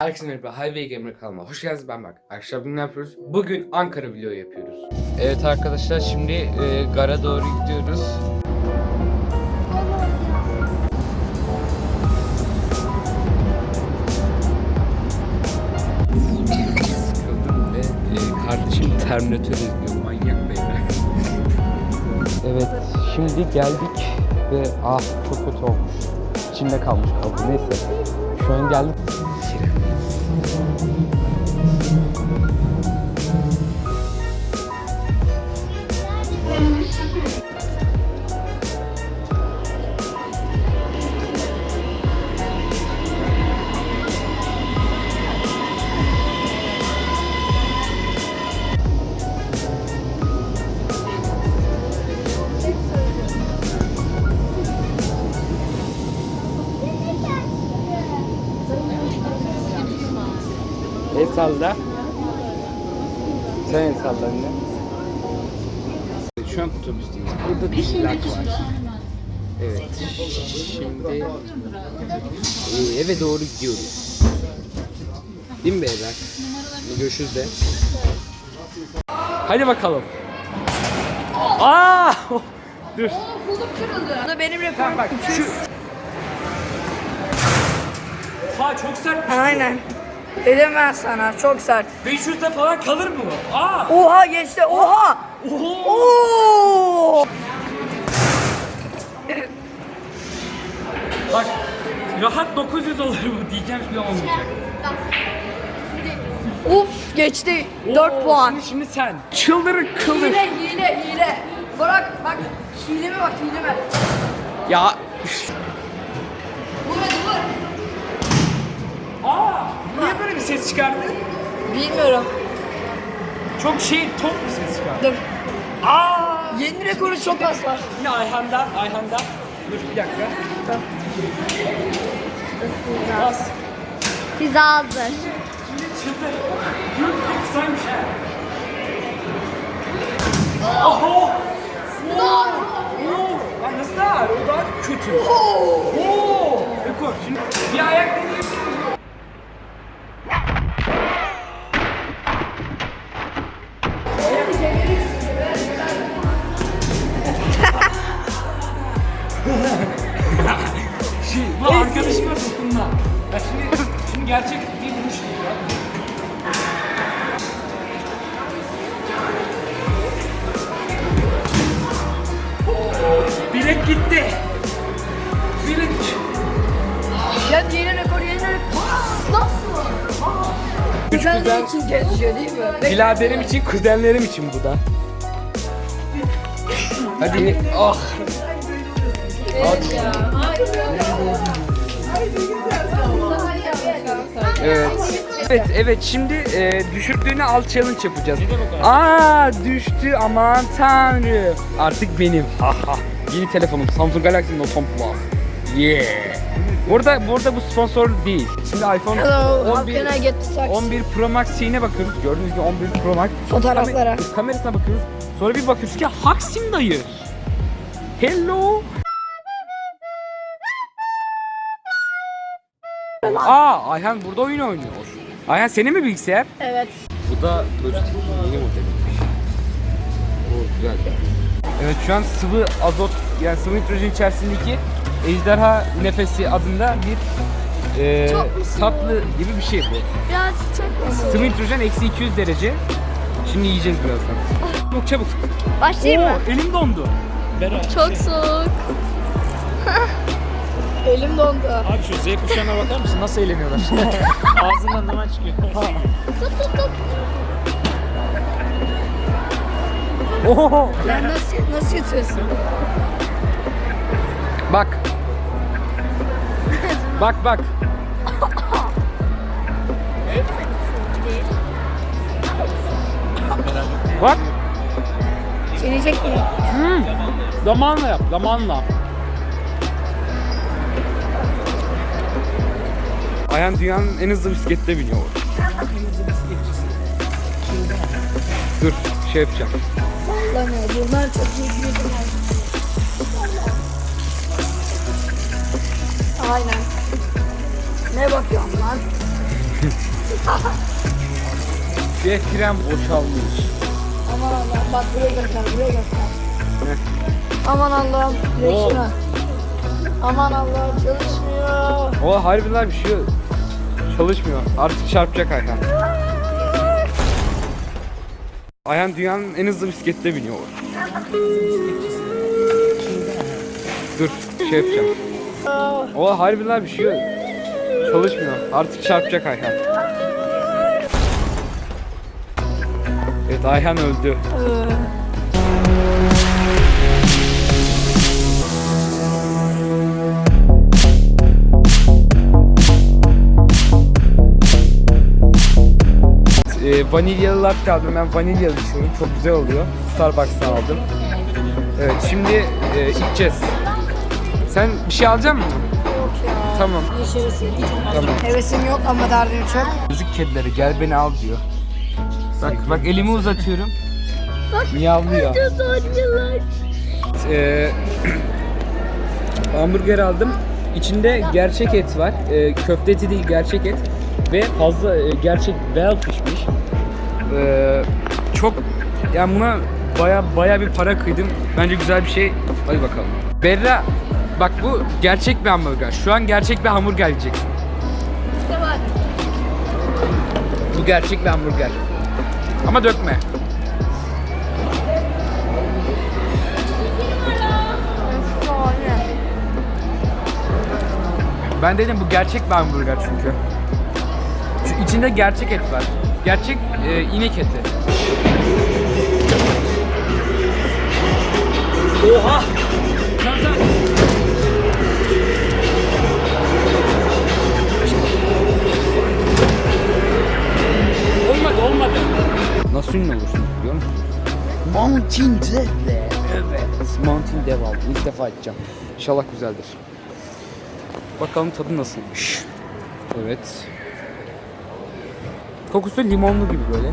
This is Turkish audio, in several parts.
Herkese merhaba, Highway Gamer kanalıma hoş geldiniz ben bak. Arkadaşlar bugün ne yapıyoruz? Bugün Ankara vlogu yapıyoruz. Evet arkadaşlar şimdi e, gara doğru gidiyoruz. Sıkıldım ve e, kardeşim Terminator izliyor manyak beyler. Evet, şimdi geldik ve ah çok kötü olmuş. İçinde kalmış kaldı. Neyse. Şu an geldik. El salla. Sen el salla anne. Şu an otobüsteyiz. Burada dişiler var. Evet. Şimdi e, eve doğru gidiyoruz. Değil mi beyler? Görüşürüz de. Hadi bakalım. Aa! Dur. Bu da benim rekorum. Bak şu. Ha çok sert. Aynen. Dedim ben sana çok sert. 500'de falan kalır mı? Aa! Oha geçti oha. Oo. Bak rahat 900 olur bu diyeceğim şimdi olmayacak. Uf geçti. 4 Oo, puan. Şimdi, şimdi sen. Çıldırın kıldır. Hile hile hile. Bırak bak hileme bak hileme. Ya. Vur hadi vur. Aa! Niye böyle bir ses çıkardı? Bilmiyorum. Çok şey top bir ses çıkardı. Dur. Aa! Yeni rekoru çok az var. Yine Ayhan'da, Ayhan'da. Dur bir dakika. Bas. Pizza hazır. Şimdi çıldır. Yürü kısaymış ha. Oho! Bilek gitti. Bilek. Ya yeni rekor yeni rekor. Nasıl? Güzel için kesiyor değil mi? Biladerim için, kuzenlerim için bu da. Hadi. Ah. Evet. Evet, evet. Şimdi e, düşürdüğünü al challenge yapacağız. Aa, düştü aman tanrı. Artık benim. Haha. Yeni telefonum Samsung Galaxy Note 10 Plus. Yeah. Burada burada bu sponsor değil. Şimdi iPhone Hello, how 11 can I get the socks? 11 Pro Max şeyine bakıyoruz. Gördüğünüz gibi 11 Pro Max. Fotoğraflara. Kamer- kamerasına bakıyoruz. Sonra bir bakıyoruz ki Haksim dayı. Hello. Aa Ayhan burada oyun oynuyor. Ayhan senin mi bilgisayar? Evet. Bu da Logitech yeni modeliymiş. O güzel. Evet şu an sıvı azot yani sıvı nitrojen içerisindeki ejderha nefesi adında bir e, tatlı gibi bir şey bu. Biraz çok Sıvı nitrojen eksi 200 derece. Şimdi yiyeceğiz birazdan. Çabuk çabuk. Başlayayım mı? Oo, elim dondu. Çok soğuk. Elim dondu. Abi şu Z kuşağına bakar mısın? Nasıl eğleniyorlar? Ağzından duman çıkıyor. Tut tut tut. Sen nasıl nasıl yutuyorsun? Bak. bak bak. Bak. Çenecek mi? Zamanla yap, zamanla. Ayhan dünyanın en hızlı bisiklette biniyor. Dur, şey yapacağım. Lan ya bunlar çok iyi gidiyor. Aynen. Ne bakıyorsun lan? Ve tren boşalmış. Aman Allah'ım bak buraya göster buraya göster. Aman Allah'ım direksiyona. Aman Allah'ım çalışmıyor. O harbiden bir şey çalışmıyor. Artık çarpacak Ayhan. Ayhan dünyanın en hızlı bisiklette biniyor. Dur şey yapacağım. O harbiden bir şey çalışmıyor. Artık çarpacak Ayhan. Evet Ayhan öldü. Vanilyalı latte aldım. Ben vanilyalı içiyorum. Çok güzel oluyor. Starbucks'tan aldım. Evet şimdi e, içeceğiz. Sen bir şey alacak mısın? Yok ya. Tamam. Hiç hevesim. Tamam. Hevesim yok ama derdim çok. Müzik kedileri gel beni al diyor. Bak bak elimi uzatıyorum. Miyavlıyor. Ee, hamburger aldım. İçinde gerçek et var. Ee, köfte eti değil gerçek et. Ve fazla e, gerçek well pişmiş. Ee, çok yani buna baya baya bir para kıydım. Bence güzel bir şey. Hadi bakalım. Berra bak bu gerçek bir hamburger. Şu an gerçek bir hamburger yiyeceksin. İşte bak. Bu gerçek bir hamburger. Ama dökme. Ben dedim bu gerçek bir hamburger çünkü. Şu içinde gerçek et var. Gerçek e, inek eti. Oha! Olmadı olmadı. Nasıl ünlü olursunuz biliyor musunuz? Mountain Dew. Evet. Mountain aldım. İlk defa içeceğim. İnşallah güzeldir. Bakalım tadı nasılmış. Evet. Kokusu limonlu gibi böyle.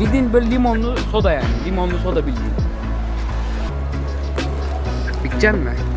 Bildiğin böyle limonlu soda yani. Limonlu soda bildiğin. Bitecek mi?